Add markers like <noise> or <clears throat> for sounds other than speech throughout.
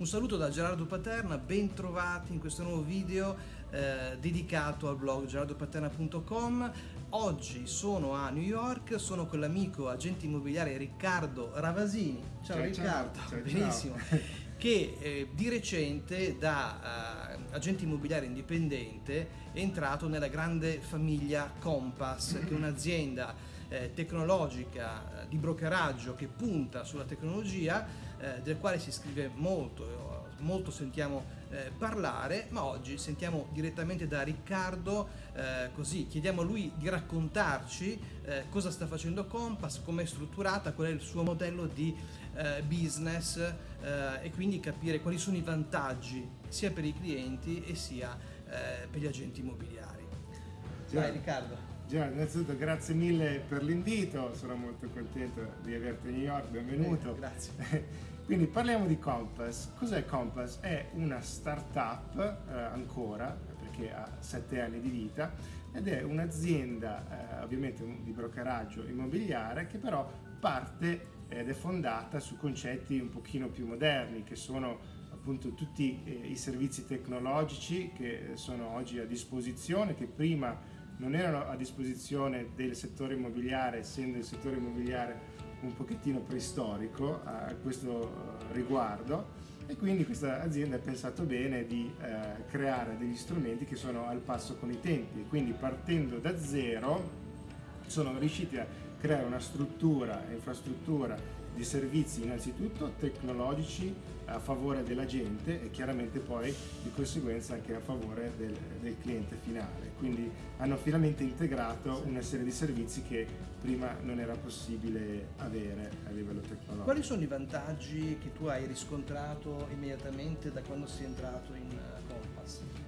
Un saluto da Gerardo Paterna, ben trovati in questo nuovo video eh, dedicato al blog gerardopaterna.com. Oggi sono a New York, sono con l'amico agente immobiliare Riccardo Ravasini. Ciao, ciao Riccardo, ciao, ciao, benissimo. <laughs> che eh, di recente da eh, agente immobiliare indipendente è entrato nella grande famiglia Compass, che è un'azienda eh, tecnologica eh, di brokeraggio che punta sulla tecnologia eh, del quale si scrive molto, molto sentiamo eh, parlare, ma oggi sentiamo direttamente da Riccardo, eh, così chiediamo a lui di raccontarci eh, cosa sta facendo Compass, come è strutturata, qual è il suo modello di eh, business eh, e quindi capire quali sono i vantaggi sia per i clienti e sia per gli agenti immobiliari. Vai Riccardo. Già, innanzitutto grazie mille per l'invito, sono molto contento di averti a New York, benvenuto. Eh, grazie. <laughs> Quindi parliamo di Compass. Cos'è Compass? È una startup eh, ancora, perché ha sette anni di vita, ed è un'azienda eh, ovviamente di brokeraggio immobiliare che però parte ed è fondata su concetti un pochino più moderni, che sono appunto tutti eh, i servizi tecnologici che sono oggi a disposizione, che prima non erano a disposizione del settore immobiliare, essendo il settore immobiliare un pochettino preistorico a questo eh, riguardo e quindi questa azienda ha pensato bene di eh, creare degli strumenti che sono al passo con i tempi. Quindi partendo da zero sono riusciti a creare una struttura, infrastruttura di servizi innanzitutto tecnologici a favore della gente e chiaramente poi di conseguenza anche a favore del, del cliente finale. Quindi hanno finalmente integrato una serie di servizi che prima non era possibile avere a livello tecnologico. Quali sono i vantaggi che tu hai riscontrato immediatamente da quando sei entrato in?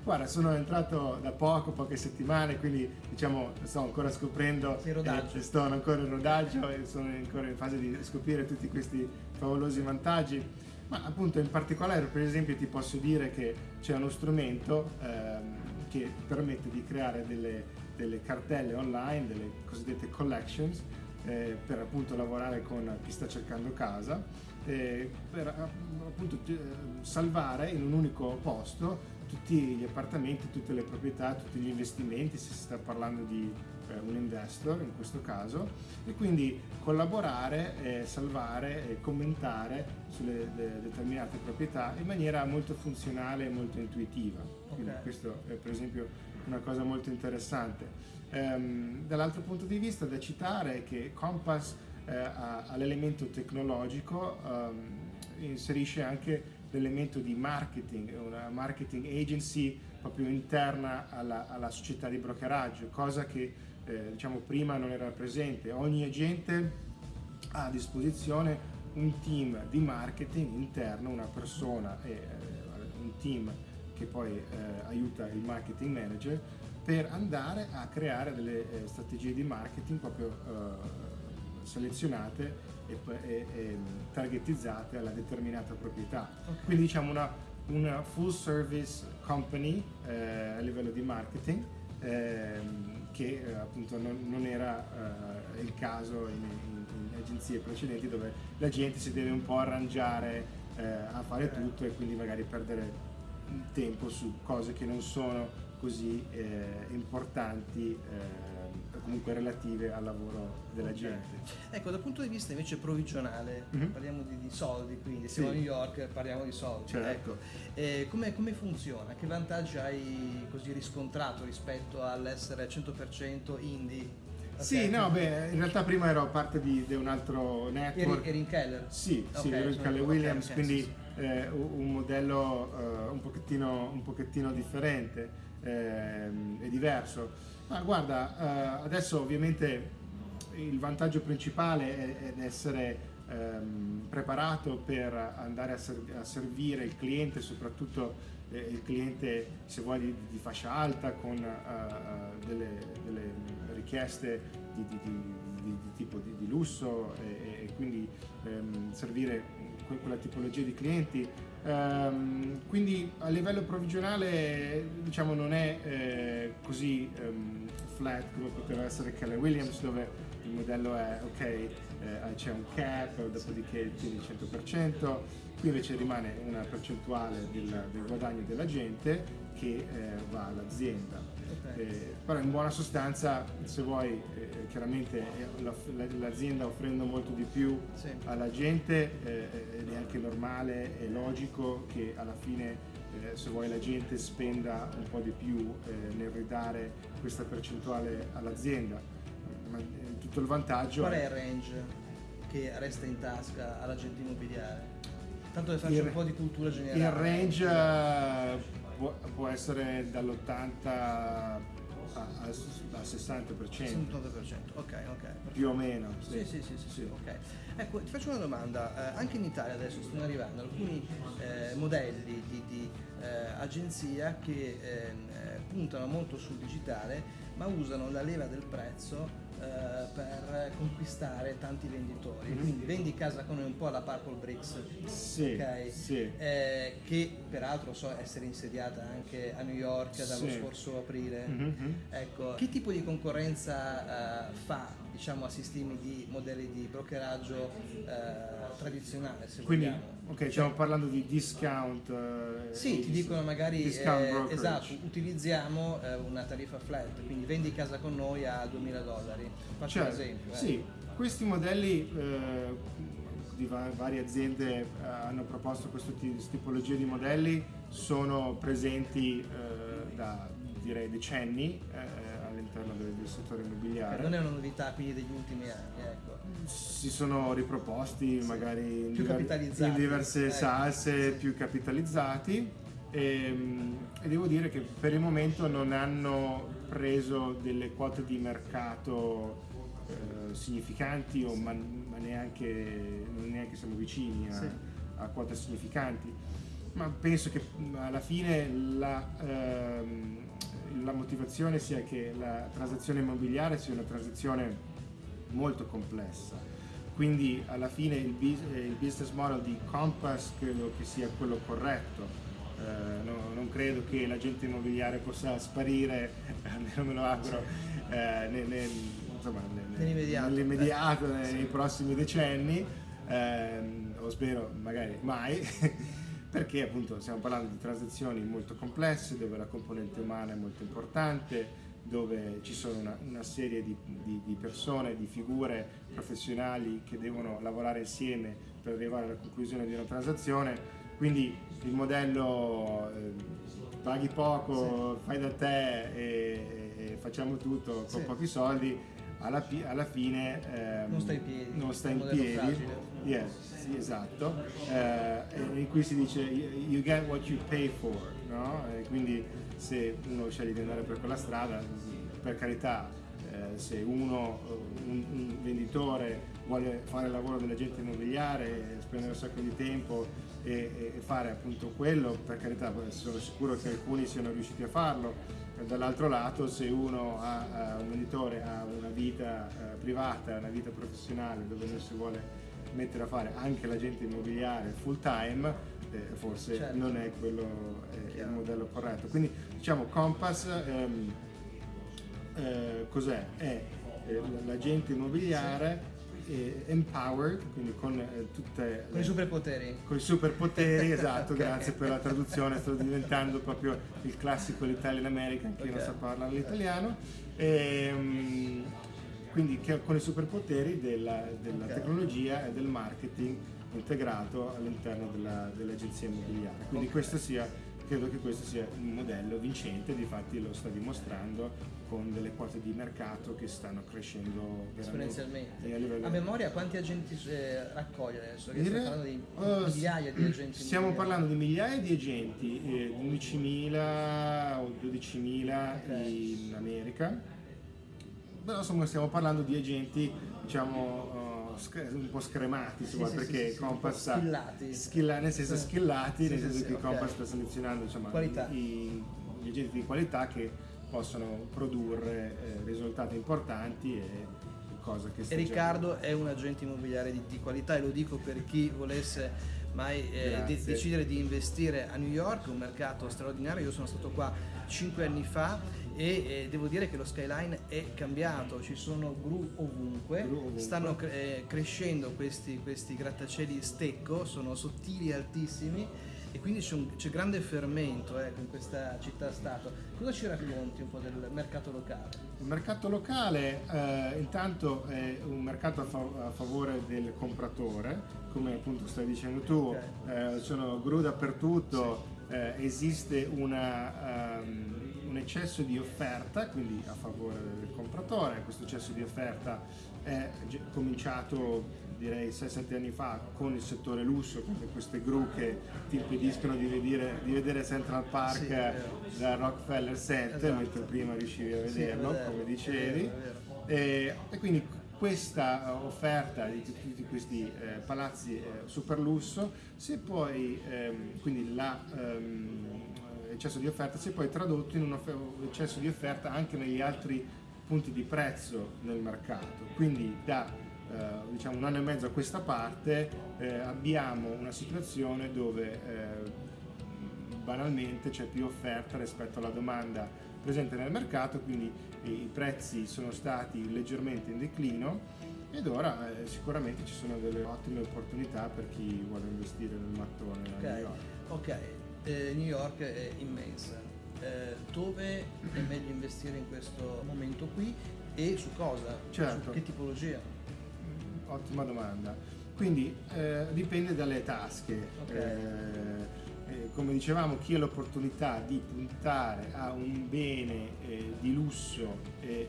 Guarda, sono entrato da poco, poche settimane, quindi diciamo sto ancora scoprendo, eh, sto ancora in rodaggio e sono ancora in fase di scoprire tutti questi favolosi vantaggi. Ma appunto in particolare per esempio ti posso dire che c'è uno strumento ehm, che permette di creare delle, delle, cartelle online, delle cosiddette collections, eh, per appunto lavorare con chi sta cercando casa, eh, per appunto eh, salvare in un unico posto tutti gli appartamenti, tutte le proprietà, tutti gli investimenti, se si sta parlando di eh, un investor in questo caso, e quindi collaborare, eh, salvare e commentare sulle de determinate proprietà in maniera molto funzionale e molto intuitiva. Quindi okay. questo è per esempio una cosa molto interessante. Ehm, Dall'altro punto di vista da citare è che Compass eh, ha, ha l'elemento tecnologico, ehm, inserisce anche l'elemento di marketing, una marketing agency proprio interna alla, alla società di brokeraggio, cosa che eh, diciamo prima non era presente. Ogni agente ha a disposizione un team di marketing interno, una persona e eh, un team che poi eh, aiuta il marketing manager per andare a creare delle eh, strategie di marketing proprio eh, selezionate e, e, e, targetizzate alla determinata proprietà. Okay. Quindi diciamo una, una, full service company eh, a livello di marketing eh, che appunto non, non era eh, il caso in, in, in, agenzie precedenti dove la gente si deve un po' arrangiare eh, a fare tutto e quindi magari perdere tempo su cose che non sono così eh, importanti comunque relative al lavoro della gente. Ecco, dal punto di vista invece provvigionale, mm -hmm. parliamo di, di, soldi, quindi siamo sì. a New York, parliamo di soldi. Certo. Ecco, eh, come, come, funziona? Che vantaggi hai così riscontrato rispetto all'essere 100% indie? Okay. Sì, no, beh, in realtà prima ero parte di, di un altro network. Eri, eri in Keller? Sì, okay, sì, ero in Keller Williams, okay, quindi eh, un modello eh, un, pochettino, un pochettino differente eh, è diverso. Ma guarda, eh, adesso ovviamente il vantaggio principale è, è essere ehm, preparato per andare a, ser a, servire il cliente, soprattutto eh, il cliente se vuoi di, di fascia alta con uh, delle, delle, richieste di, di, di tipo di, lusso e, e quindi ehm, servire quella tipologia di clienti Um, quindi a livello provvigionale diciamo non è eh, così um, flat come poteva essere Keller Williams dove il modello è ok eh, c'è un cap dopodiché tieni il 100% qui invece rimane una percentuale del, del guadagno dell'agente che eh, va all'azienda. Eh, però in buona sostanza, se vuoi, eh, chiaramente eh, la- l'azienda offrendo molto di più Sì. alla gente eh, ed è anche normale e logico che alla fine eh, se vuoi la gente spenda un po' di più eh, nel ridare questa percentuale all'azienda. Ma eh, tutto il vantaggio Qual è il range che resta in tasca all'agente immobiliare? Tanto per farci Il- un po' di cultura generale. il range eh, può, può essere dall'80 a- a- al 60%, 69%, ok, ok. più o meno. Sì, sì, sì, sì, sì, ok. Ecco, ti faccio una domanda. Eh, anche in Italia adesso stanno arrivando alcuni eh, modelli di, eh, agenzia che ehm, eh, puntano molto sul digitale, ma usano la leva del prezzo eh, per conquistare tanti venditori. Mhm. Quindi vendi casa con noi un po' alla Purple Bricks, Sì, ok? sì. Eh, che peraltro so essere insediata anche a New York dallo Sì. scorso aprile. Mhm. Ecco, che tipo di concorrenza eh, fa diciamo, a sistemi di modelli di brokeraggio eh, tradizionale, se Quindi, vogliamo? ok, stiamo parlando di discount. eh, Sì, ti dicono magari eh, esatto, utilizziamo eh, una tariffa flat, quindi vendi casa con noi a 2000 dollari. Faccio Certo, un esempio. eh. Sì, questi modelli eh, di va- varie aziende eh, hanno proposto questa tipologia di modelli, sono presenti da direi decenni all'interno del, del settore Eh, immobiliare. Non è una novità quindi degli ultimi anni, ecco. si sono riproposti magari in, diver- in diverse ecco, salse sì. più capitalizzati ehm, e, devo dire che per il momento non hanno preso delle quote di mercato eh, significanti o ma, ma neanche, neanche siamo vicini a, Sì. a quote significanti ma penso che mh, alla fine la, ehm, la motivazione sia che la transazione immobiliare sia una transazione molto complessa. Quindi alla fine il, eh, business model di Compass credo che sia quello corretto. Eh, no- non credo che l'agente immobiliare possa sparire, <laughs> almeno me lo auguro, eh, nel- nel- insomma, nel- Nell'immediato. nei, prossimi decenni, ehm, o spero magari mai, <laughs> perché appunto stiamo parlando di transazioni molto complesse dove la componente umana è molto importante, dove ci sono una, una serie di, di- di persone, di figure professionali che devono lavorare insieme per arrivare alla conclusione di una transazione. Quindi il modello eh, paghi poco, fai da te e, e facciamo tutto con Sì. pochi soldi, alla, alla fine ehm, Non sta in piedi, non sta in piedi. Yes, sì, esatto. Eh, in cui si dice you get what you pay for, no? E quindi se uno sceglie di andare per quella strada, per carità, eh, se uno, un, un venditore vuole fare il lavoro dell'agente immobiliare, spendere un sacco di tempo e, e- fare appunto quello, per carità, sono sicuro che alcuni siano riusciti a farlo. E Dall'altro lato, se uno ha, eh, un venditore ha una vita eh, privata, una vita professionale dove non si vuole mettere a fare anche l'agente immobiliare full time, eh, forse Certo. non è quello eh, il modello corretto. Quindi diciamo Compass ehm, eh, cos'è? È eh, l'agente immobiliare eh, empowered, quindi con eh, tutte Con i superpoteri. con i superpoteri, <laughs> esatto, Ok. grazie per la traduzione, sto diventando proprio il classico l'Italian American, chi non Ok. sa parlare l'italiano. Ehm, quindi che- con i superpoteri della, della Ok. tecnologia e del marketing integrato all'interno della- dell'agenzia immobiliare. Quindi questo sia, credo che questo sia un modello vincente, difatti lo sta dimostrando con delle quote di mercato che stanno crescendo veramente Esponenzialmente. a livello A memoria quanti agenti eh, raccoglie adesso? Che Dire- stiamo parlando di oh, migliaia di agenti. Stiamo immobiliari. parlando di migliaia di agenti, eh, 11.000 o 12.000 Ok. in America, però insomma stiamo parlando di agenti diciamo eh, un po' scremati Sì, insomma, sì, perché sì, sì, Compass un po' skillati. schilla- nel senso Sì. skillati, Sì, nel sì, senso sì, che ok. Compass sta selezionando insomma, i- gli agenti di qualità che possono produrre eh, risultati importanti e cosa che E già- Riccardo è un agente immobiliare di, di qualità e lo dico per chi volesse mai eh, de- decidere di investire a New York, un mercato straordinario. Io sono stato qua cinque anni fa e eh, devo dire che lo skyline è cambiato, ci sono gru ovunque, Gru ovunque. stanno cre- eh, crescendo questi, questi grattacieli stecco, sono sottili e altissimi e quindi c'è, un- grande fermento ecco, in questa città-stato. Cosa ci racconti un po' del mercato locale? Il mercato locale eh, intanto è un mercato a, fa- a favore del compratore, come appunto stai dicendo tu, Ok. eh, sono gru dappertutto, eh, esiste una, ehm, un eccesso di offerta, quindi a favore del compratore, questo eccesso di offerta è cominciato direi 6-7 anni fa con il settore lusso, con queste gru che ti impediscono di vedere, di vedere Central Park Sì, da Rockefeller Center, Esatto. mentre prima riuscivi a Sì, vederlo, è vero, come dicevi. vero, vero. E, e quindi questa eh, offerta di tutti questi eh, palazzi eh, super lusso, se poi, ehm, quindi l'eccesso di offerta, si è poi tradotto in un eccesso di offerta anche negli altri punti di prezzo nel mercato. Quindi da eh, diciamo un anno e mezzo a questa parte eh, abbiamo una situazione dove eh, banalmente c'è più offerta rispetto alla domanda presente nel mercato, quindi i prezzi sono stati leggermente in declino ed ora eh, sicuramente ci sono delle ottime opportunità per chi vuole investire nel mattone Ok, ok, eh, New York è immensa. Eh, dove è meglio investire in questo momento qui e su cosa? Certo. Su che tipologia? Ottima domanda. Quindi eh, dipende dalle tasche. Ok. Eh, eh, come dicevamo, chi ha l'opportunità di puntare a un bene eh, di lusso e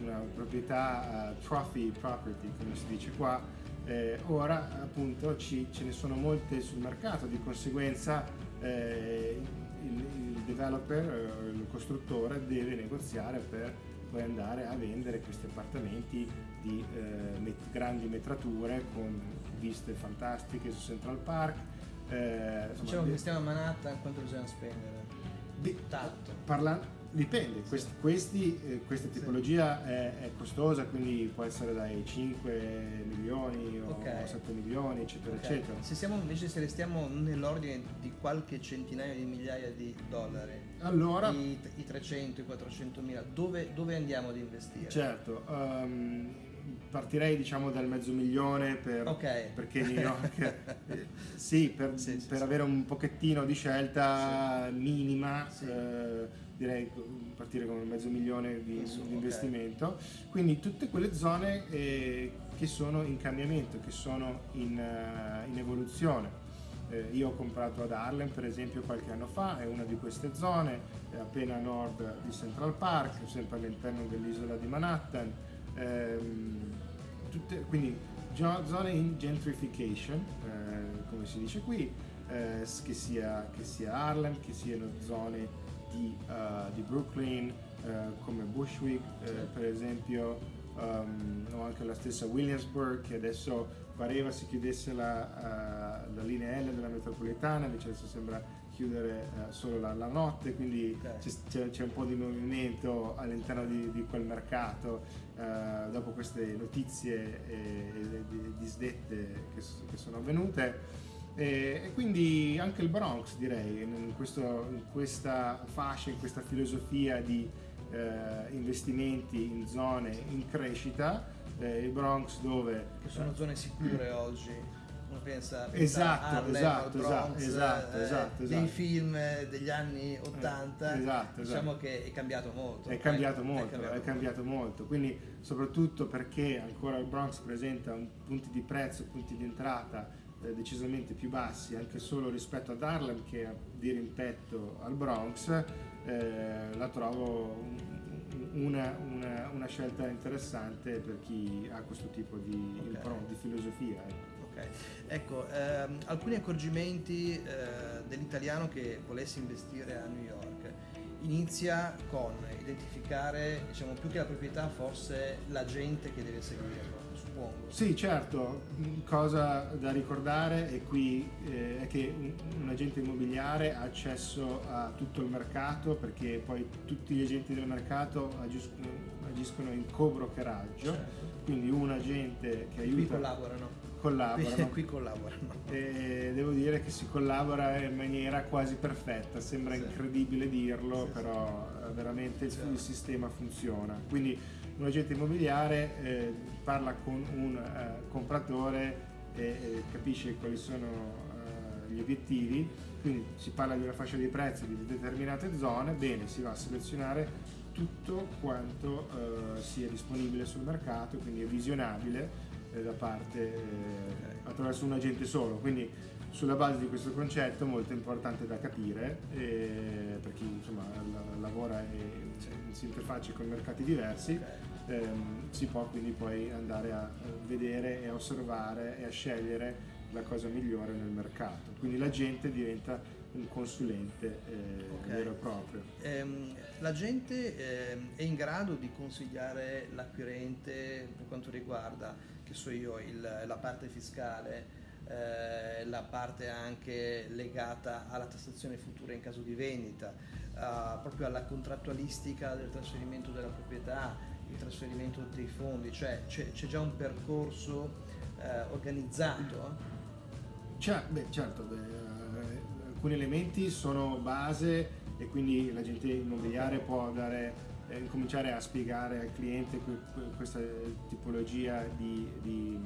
una proprietà eh, trophy property, come si dice qua, eh, ora appunto ci- ce ne sono molte sul mercato, di conseguenza eh, il, il developer, eh, il costruttore deve negoziare per poi andare a vendere questi appartamenti di eh, met- grandi metrature con viste fantastiche su Central Park. eh, insomma, Diciamo che stiamo a Manhattan, quanto bisogna spendere? di- Tanto. parla- dipende, questi, questi, eh, questa tipologia è, è costosa, quindi può essere dai 5 milioni o Ok. 7 milioni, eccetera, Ok. eccetera. Se siamo invece se restiamo nell'ordine di qualche centinaio di migliaia di dollari, Allora, i, i 300, i 400 mila, dove, dove andiamo ad investire? certo, ehm, partirei diciamo dal mezzo milione per, Ok. perché New York sì, per, Sì, sì, per avere un pochettino di scelta minima eh, direi partire con un mezzo milione di, Insomma, di investimento. Quindi tutte quelle zone eh, che sono in cambiamento che sono in, eh, in evoluzione. Eh, io ho comprato ad Harlem per esempio qualche anno fa, è una di queste zone, è appena a nord di Central Park, sempre all'interno dell'isola di Manhattan, Ehm, tutte- quindi zone in gentrification, eh, come si dice qui, eh, che, sia, che sia Harlem, che siano zone di, eh, di Brooklyn, eh, come Bushwick eh, per esempio, ehm, o anche la stessa Williamsburg che adesso pareva si chiudesse la, eh, la linea L della metropolitana, invece adesso sembra chiudere eh, solo la, la notte, quindi Ok. c'è, un po' di movimento all'interno di, di quel mercato eh, dopo queste notizie e, e di- disdette che, che sono avvenute. E, e quindi anche il Bronx direi, in, questo- in questa fascia, in questa filosofia di eh, investimenti in zone in crescita, eh, il Bronx dove Che sono zone sicure <clears throat> oggi. Pensa, Esatto, a Harlem, esatto, Bronx, esatto, eh, esatto, dei esatto. film eh, degli anni 80. esatto, diciamo esatto. che è cambiato molto. È eh, cambiato molto, è cambiato cambiato, molto. Quindi soprattutto perché ancora il Bronx presenta un- punti di prezzo, punti di entrata eh, decisamente più bassi, anche solo rispetto ad Harlem che a di rimpetto al Bronx, eh, la trovo un- una, una- una scelta interessante per chi ha questo tipo di, Ok. di filosofia. Ecco. Ok, ecco, ehm, alcuni accorgimenti eh, dell'italiano che volesse investire a New York. Inizia con identificare, diciamo, più che la proprietà, forse la gente che deve seguirlo, suppongo. Sì, certo, Mm, cosa da ricordare è qui eh, è che un, un agente immobiliare ha accesso a tutto il mercato perché poi tutti gli agenti del mercato agiscono, agiscono in co-brokeraggio, Certo. quindi un agente che Qui aiuta collaborano. Collaborano. Qui, collaborano. E devo dire che si collabora in maniera quasi perfetta, sembra sì. incredibile dirlo, sì, però sì. Eh, veramente il, il, sistema funziona. Quindi un agente immobiliare eh, parla con un eh, compratore e, e, capisce quali sono eh, gli obiettivi, quindi si parla di una fascia di prezzi di determinate zone, bene, si va a selezionare tutto quanto eh, sia disponibile sul mercato, quindi è visionabile eh, da parte eh, attraverso un agente solo. Quindi sulla base di questo concetto molto importante da capire eh, per chi insomma, lavora e cioè, si interfaccia con mercati diversi, ehm, si può quindi poi andare a vedere e a osservare e a scegliere la cosa migliore nel mercato. Quindi l'agente diventa un consulente eh, okay. vero e proprio. Ehm, la gente eh, è in grado di consigliare l'acquirente per quanto riguarda, che so io, il, la parte fiscale, eh, la parte anche legata alla tassazione futura in caso di vendita, eh, proprio alla contrattualistica del trasferimento della proprietà, il trasferimento dei fondi, cioè c'è, già un percorso eh, organizzato? Cioè, beh, certo, beh, eh, alcuni elementi sono base e quindi l'agente immobiliare può dare, eh, cominciare a spiegare al cliente questa tipologia di, di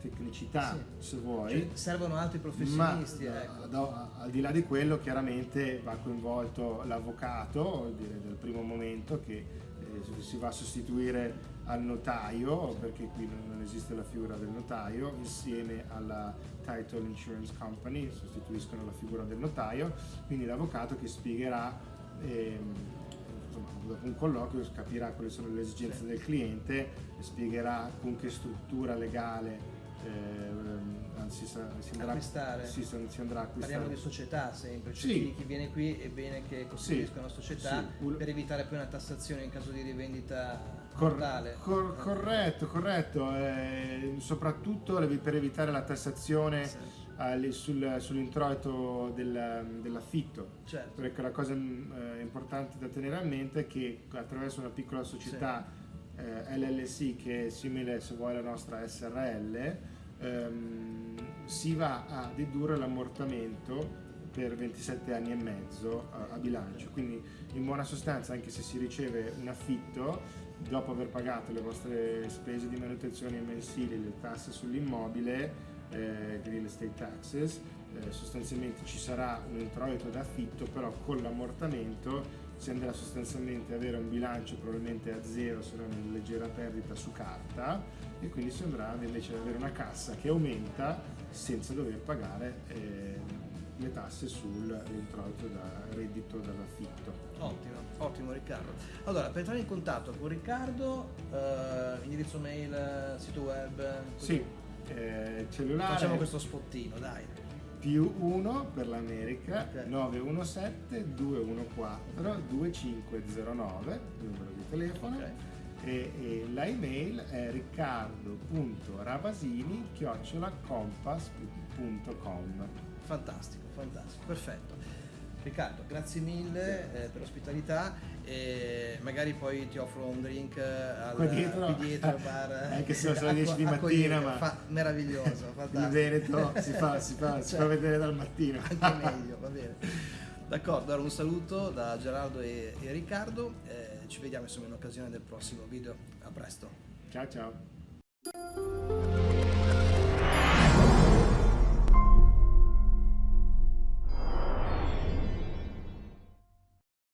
tecnicità sì. se vuoi. Cioè, servono altri professionisti. Ma, ecco. do, al di là di quello chiaramente va coinvolto l'avvocato del primo momento che eh, si va a sostituire al notaio, perché qui non esiste la figura del notaio, insieme alla Title Insurance Company, sostituiscono la figura del notaio, quindi l'avvocato che spiegherà, ehm, dopo un colloquio capirà quali sono le esigenze del cliente, spiegherà con che struttura legale eh, si, si, andrà, acquistare. Si, si, andrà a acquistare. Parliamo di società sempre, cioè sì. chi viene qui è bene che costituisca sì. una società sì. per evitare poi una tassazione in caso di rivendita Cor- cor- corretto, corretto, eh, soprattutto per evitare la tassazione sì. Eh, sul, sull'introito del, dell'affitto. Certo. Perché la cosa eh, importante da tenere a mente è che attraverso una piccola società sì. Eh, LLC che è simile se vuoi alla nostra SRL ehm, si va a dedurre l'ammortamento per 27 anni e mezzo a, a bilancio. Quindi in buona sostanza anche se si riceve un affitto dopo aver pagato le vostre spese di manutenzione mensili, le tasse sull'immobile, eh, real estate taxes, eh, sostanzialmente ci sarà un introito d'affitto, però con l'ammortamento si andrà sostanzialmente ad avere un bilancio probabilmente a zero, se non una leggera perdita su carta e quindi si andrà invece ad avere una cassa che aumenta senza dover pagare eh, le tasse sull'introito da reddito dall'affitto. Ottimo, ottimo Riccardo. Allora, per entrare in contatto con Riccardo, eh, indirizzo mail, sito web? Così. Sì, eh, cellulare. Facciamo questo spottino, dai. Più 1 per l'America, okay. 917 214 2509, numero di telefono. Okay. E, e la email è riccardo.rabasini chiocciolacompass.com fantastico fantastico, perfetto. Riccardo, grazie mille eh, per l'ospitalità e magari poi ti offro un drink al, Qua dietro, dietro bar. <laughs> Anche se <laughs> sono le 10 di mattina, ma fa, meraviglioso, <laughs> fantastico. Il Veneto si fa, si fa, cioè, si fa vedere dal mattino. Anche meglio, va bene. D'accordo, allora un saluto da Gerardo e, e Riccardo, eh, ci vediamo insomma in occasione del prossimo video, a presto. Ciao ciao.